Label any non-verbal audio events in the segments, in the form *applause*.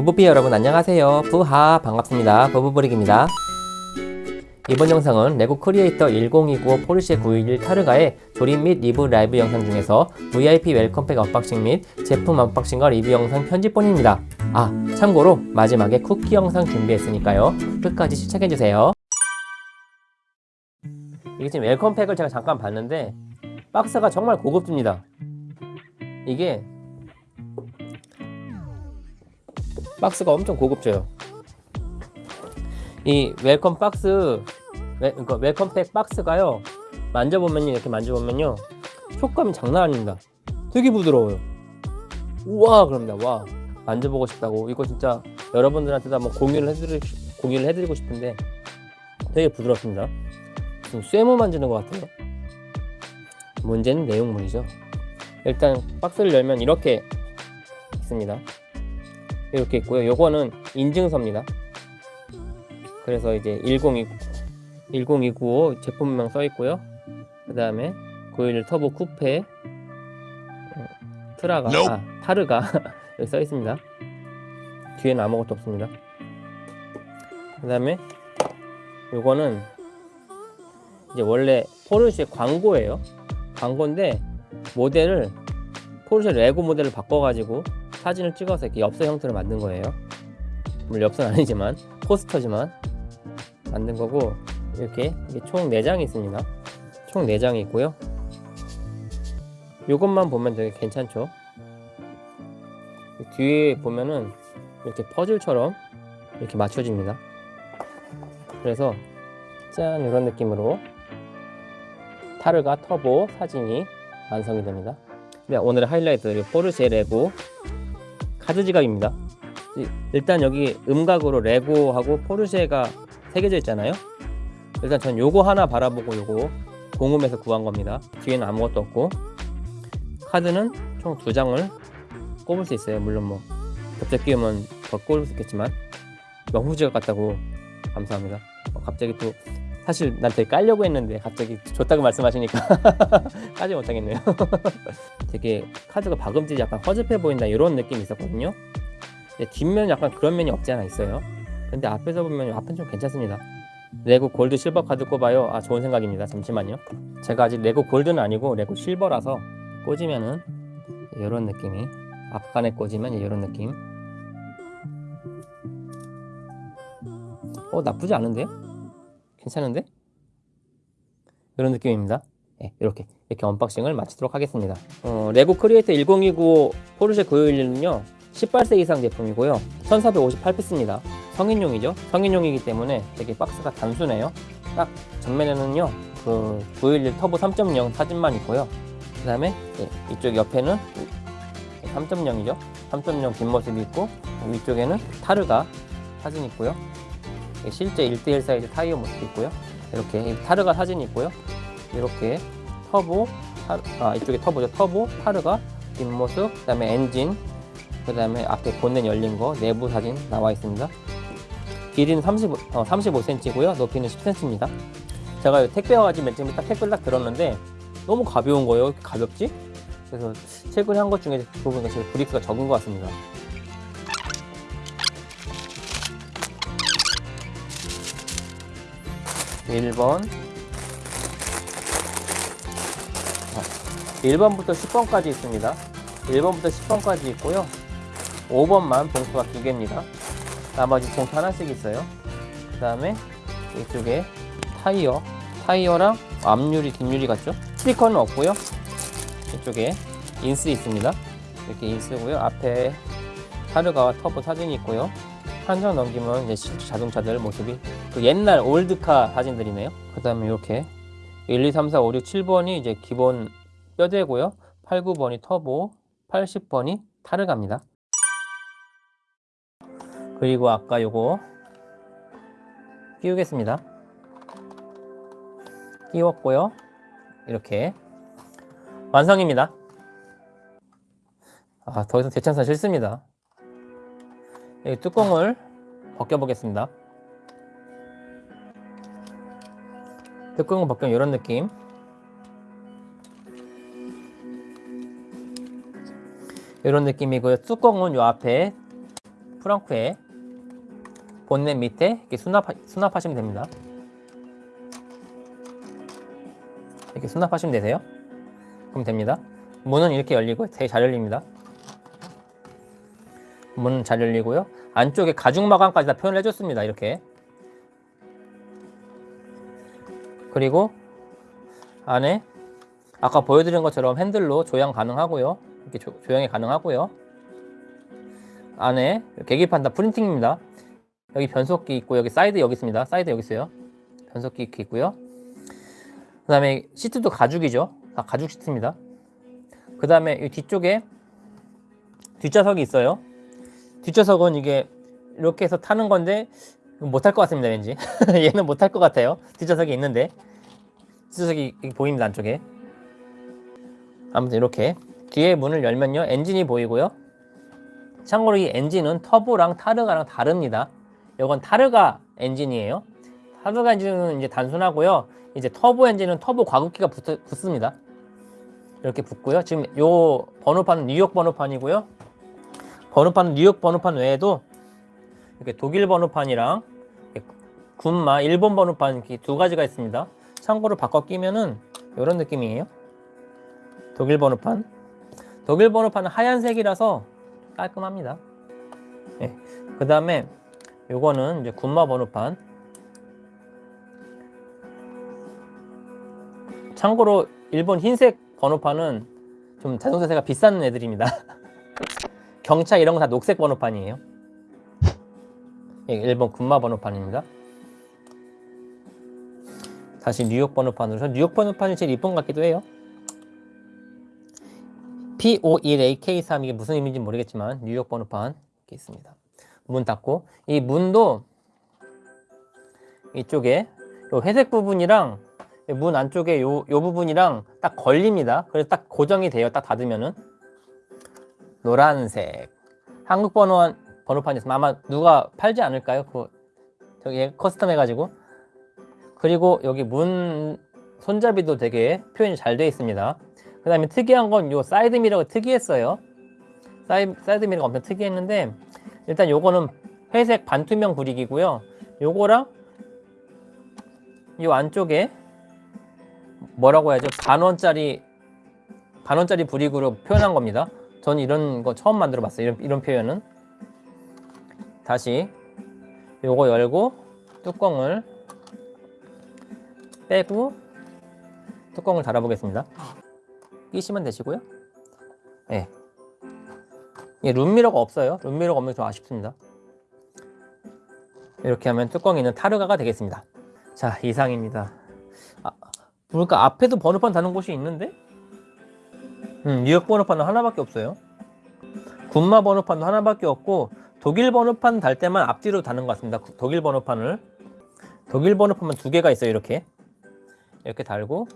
부부비 여러분 안녕하세요. 부하 반갑습니다. 부부브릭입니다. 이번 영상은 레고 크리에이터 1029 포르쉐 911 타르가의 조립 및 리뷰 라이브 영상 중에서 VIP welcome pack unboxing 및 제품 unboxing과 리뷰 영상 편집본입니다. 아 참고로 마지막에 쿠키 영상 준비했으니까요. 끝까지 시청해주세요. 이게 지금 welcome pack을 제가 잠깐 봤는데 박스가 정말 고급집니다. 이게 박스가 엄청 고급져요. 이 welcome 박스, wel, 그러니까 welcome pack 박스가요. 만져보면요, 이렇게 만져보면요, 촉감이 장난 아닙니다. 되게 부드러워요. 우와, 그럽니다. 와, 만져보고 싶다고. 이거 진짜 여러분들한테도 한번 공유를 해드리, 공유를 해드리고 싶은데 되게 부드럽습니다. 지금 세무 만지는 것 같아요. 문제는 내용물이죠. 일단 박스를 열면 이렇게 있습니다. 이렇게 있고요. 요거는 인증서입니다. 그래서 이제 102, 10295 제품명 써 있고요. 그 다음에 911 터보 쿠페 어, 트라가. 아, 타르가 *laughs* 여기 써 있습니다. 뒤에는 아무것도 없습니다. 그 다음에 요거는 이제 원래 포르쉐 광고예요. 광고인데 모델을 포르쉐 레고 모델을 바꿔가지고 사진을 찍어서 이렇게 엽서 형태로 만든 거예요. 물론 엽서는 아니지만 포스터지만 만든 거고 이렇게 총 4장이 있습니다. 총 4장이 있고요. 이것만 보면 되게 괜찮죠. 뒤에 보면은 이렇게 퍼즐처럼 이렇게 맞춰집니다. 그래서 짠 이런 느낌으로 타르가 터보 사진이 완성이 됩니다. 네, 오늘의 하이라이트 포르쉐 레고 카드 지갑입니다. 이- 일단 여기 음각으로 레고하고 포르쉐가 새겨져 있잖아요. 일단 전 요거 하나 바라보고 요거 공홈에서 구한 겁니다. 뒤에는 아무것도 없고 카드는 총 두 장을 꼽을 수 있어요. 물론 뭐 겹쳐 끼우면 더 꼽을 수 있겠지만 명품 지갑 같다고 감사합니다. 어, 갑자기 또 사실 난 되게 깔려고 했는데 갑자기 좋다고 말씀하시니까 *laughs* 까지 못하겠네요. *laughs* 되게 카드가 박음질이 약간 허접해 보인다 이런 느낌이 있었거든요. 뒷면 약간 그런 면이 없지 않아 있어요. 근데 앞에서 보면 앞은 좀 괜찮습니다. 레고 골드 실버 카드 꼽아요. 아 좋은 생각입니다. 잠시만요. 제가 아직 레고 골드는 아니고 레고 실버라서 꽂으면은 이런 느낌이 앞간에 꽂으면 이런 느낌. 어 나쁘지 않은데요? 괜찮은데? 이런 느낌입니다. 네, 이렇게 이렇게 unboxing을 마치도록 하겠습니다. 어, 레고 크리에이터 1029 포르쉐 911은요 18세 이상 제품이고요 1458피스입니다. 성인용이죠. 성인용이기 때문에 되게 박스가 단순해요. 딱 전면에는요 그 911 터보 3.0 사진만 있고요. 그 다음에 이쪽 옆에는 3.0이죠. 3.0 뒷모습이 있고 위쪽에는 타르가 사진 있고요. 실제 1대1 사이즈 타이어 모습 있고요. 이렇게 타르가 사진이 있고요. 이렇게 터보, 아 이쪽에 터보죠. 터보, 타르가 뒷모습, 그 다음에 엔진, 그 다음에 앞에 본넷 열린 거 내부 사진 나와 있습니다. 길이는 35, 어, 35cm고요. 높이는 10cm입니다. 제가 택배 와가지고 맨 처음에 딱 택배를 딱 들었는데 너무 가벼운 거예요. 가볍지? 그래서 최근에 한 것 중에 그 부분이 제일 브릭스가 적은 것 같습니다. 일번 1번부터 10번까지 있습니다. 1번부터 10번까지 있고요. 5번만 봉투가 두 개입니다. 나머지 봉투 하나씩 있어요. 그 다음에 이쪽에 타이어, 타이어랑 앞유리, 뒷유리 같죠? 스티커는 없고요. 이쪽에 인스 있습니다. 이렇게 인스고요. 앞에 타르가와 터보 사진이 있고요. 한 장 넘기면 이제 자동차들 모습이 그 옛날 old car 사진들이네요. 그 다음에 이렇게 1, 2, 3, 4, 5, 6, 7번이 이제 기본 뼈대고요. 8, 9번이 터보, 80번이 타르가입니다. 그리고 아까 요거 끼우겠습니다. 끼웠고요. 이렇게 완성입니다. 아, 더 이상 대참사 싫습니다. 이 뚜껑을 벗겨 보겠습니다. 뚜껑을 벗기면 이런 느낌. 이런 느낌이고요. 뚜껑은 요 앞에 프랑크에 본넷 밑에 이렇게 수납, 수납하시면 됩니다. 이렇게 수납하시면 되세요. 그럼 됩니다. 문은 이렇게 열리고 되게 잘 열립니다. 문은 잘 열리고요. 안쪽에 가죽 마감까지 다 표현을 해줬습니다. 이렇게. 그리고 안에 아까 보여드린 것처럼 핸들로 조향 가능하고요. 이렇게 조, 조향이 가능하고요. 안에 계기판 다 printing입니다. 여기 변속기 있고 여기 사이드 여기 있습니다. 사이드 여기 있어요. 변속기 있고요. 그 다음에 시트도 가죽이죠. 다 가죽 시트입니다. 그 다음에 이 뒤쪽에 뒷좌석이 있어요. 뒷좌석은 이게 이렇게 해서 타는 건데 못 탈 것 같습니다. 왠지 *laughs* 얘는 못 탈 것 같아요. 뒷좌석이 있는데 뒷좌석이 보입니다. 안쪽에 아무튼 이렇게 뒤에 문을 열면요 엔진이 보이고요. 참고로 이 엔진은 터보랑 타르가랑 다릅니다. 이건 타르가 엔진이에요. 타르가 엔진은 이제 단순하고요. 이제 터보 엔진은 터보 과급기가 붙, 붙습니다. 이렇게 붙고요. 지금 요 번호판은 뉴욕 번호판이고요. 번호판은 뉴욕 번호판 외에도 이렇게 독일 번호판이랑 군마 일본 번호판 두 가지가 있습니다. 참고로 바꿔 끼면은 이런 느낌이에요. 독일 번호판. 독일 번호판은 하얀색이라서 깔끔합니다. 네. 그 다음에 요거는 이제 군마 번호판. 참고로 일본 흰색 번호판은 좀 자동차세가 비싼 애들입니다. *laughs* 경차 이런 거 다 녹색 번호판이에요. 예, 일본 군마 번호판입니다. 다시 뉴욕 번호판으로 뉴욕 번호판이 제일 이쁜 것 같기도 해요. P51AK3 이게 무슨 의미인지 모르겠지만 뉴욕 번호판 이렇게 있습니다. 문 닫고 이 문도 이쪽에 요 회색 부분이랑 문 안쪽에 요, 요 부분이랑 딱 걸립니다. 그래서 딱 고정이 돼요. 딱 닫으면은 노란색 한국 번호 번호판이 있으면 아마 누가 팔지 않을까요? 그 저기 custom 해가지고 그리고 여기 문 손잡이도 되게 표현이 잘 되어 있습니다. 그 다음에 특이한 건 요 사이드 미러가 특이했어요. 사이, 사이드 미러가 엄청 특이했는데 일단 요거는 회색 반투명 brick이고요. 요거랑 요 안쪽에 뭐라고 해야죠? 반원짜리 반원짜리 브릭으로 표현한 겁니다. 저는 이런 거 처음 만들어 봤어요. 이런, 이런 표현은 다시 요거 열고 뚜껑을 빼고 뚜껑을 달아 보겠습니다. 끼시면 되시고요. 예. 예, 룸미러가 없어요. 룸미러가 없는 게 좀 아쉽습니다. 이렇게 하면 뚜껑이 있는 타르가가 되겠습니다. 자, 이상입니다. 아, 보니까 앞에도 번호판 다는 곳이 있는데? 음, 뉴욕 번호판은 하나밖에 없어요. 군마 번호판도 하나밖에 없고 독일 번호판 달 때만 앞뒤로 다는 것 같습니다. 독일 번호판을 독일 번호판만 두 개가 있어요. 이렇게 이렇게 달고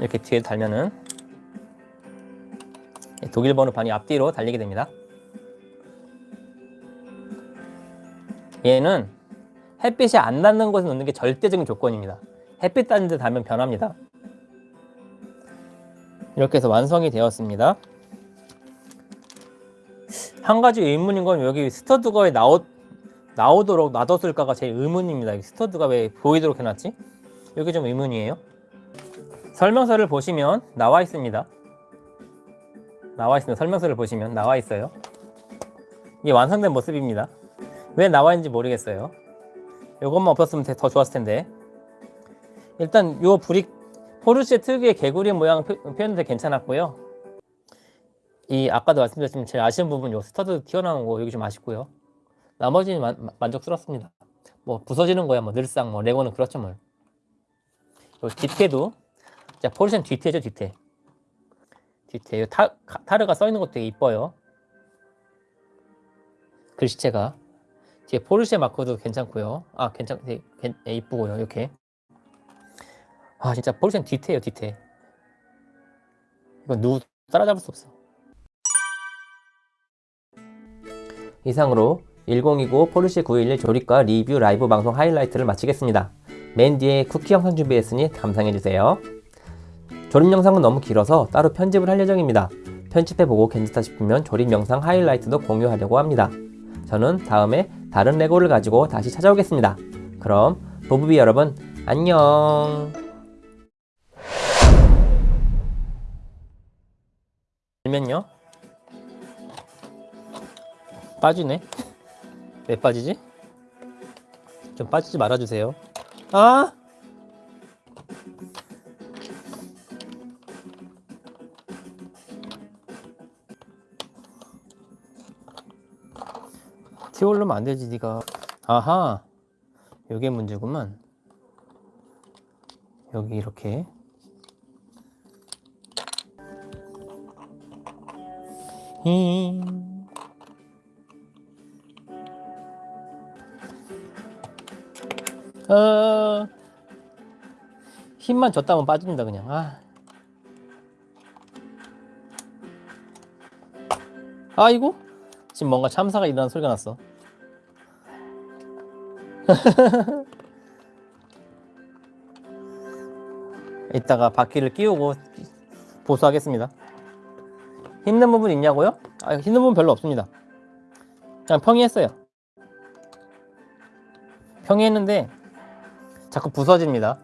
이렇게 뒤에 달면은 독일 번호판이 앞뒤로 달리게 됩니다. 얘는 햇빛이 안 닿는 곳에 놓는 게 절대적인 조건입니다. 햇빛 닿는 데 달면 변합니다. 이렇게 해서 완성이 되었습니다. 한 가지 의문인 건 여기 스터드가 왜 나오, 나오도록 놔뒀을까가 제일 의문입니다. 스터드가 왜 보이도록 해놨지? 이게 좀 의문이에요. 설명서를 보시면 나와 있습니다. 나와 있습니다. 설명서를 보시면 나와 있어요. 이게 완성된 모습입니다. 왜 나와 있는지 모르겠어요. 이것만 없었으면 더 좋았을 텐데. 일단 요 brick 포르쉐 특유의 개구리 모양 표현도 괜찮았고요. 이 아까도 말씀드렸지만 제일 아쉬운 부분 요 stud 튀어나온 거 여기 좀 아쉽고요. 나머지는 만, 만족스럽습니다. 뭐 부서지는 거야 뭐 늘상 뭐 레고는 그렇죠 뭐. 요 뒤태도 자 포르쉐는 뒤태죠 뒤태. 뒤태 타, 타르가 써 있는 것도 되게 이뻐요. 글씨체가 뒤에 포르쉐 마크도 괜찮고요. 아 괜찮 되게 이쁘고요 이렇게. 아 진짜 포르쉐는 뒤태예요 뒤태. 이건 누구 따라잡을 수 없어. 이상으로 1020 포르쉐 911 조립과 리뷰 라이브 방송 하이라이트를 마치겠습니다. 맨 뒤에 쿠키 영상 준비했으니 감상해주세요. 조립 영상은 너무 길어서 따로 편집을 할 예정입니다. 편집해보고 괜찮다 싶으면 조립 영상 하이라이트도 공유하려고 합니다. 저는 다음에 다른 레고를 가지고 다시 찾아오겠습니다. 그럼 보부비 여러분 안녕. 들면요 빠지네 왜 빠지지? 좀 빠지지 말아주세요 아 티올르면 안 되지 니가. 아하. 요게 문제구만. 여기 이렇게. 힝. 어, 힘만 줬다면 빠집니다 그냥 아. 아이고 지금 뭔가 참사가 일어난 소리가 났어 *laughs* 이따가 바퀴를 끼우고 보수하겠습니다 힘든 부분 있냐고요? 아, 힘든 부분 별로 없습니다. 그냥 평이했어요. 평이했는데 자꾸 부서집니다.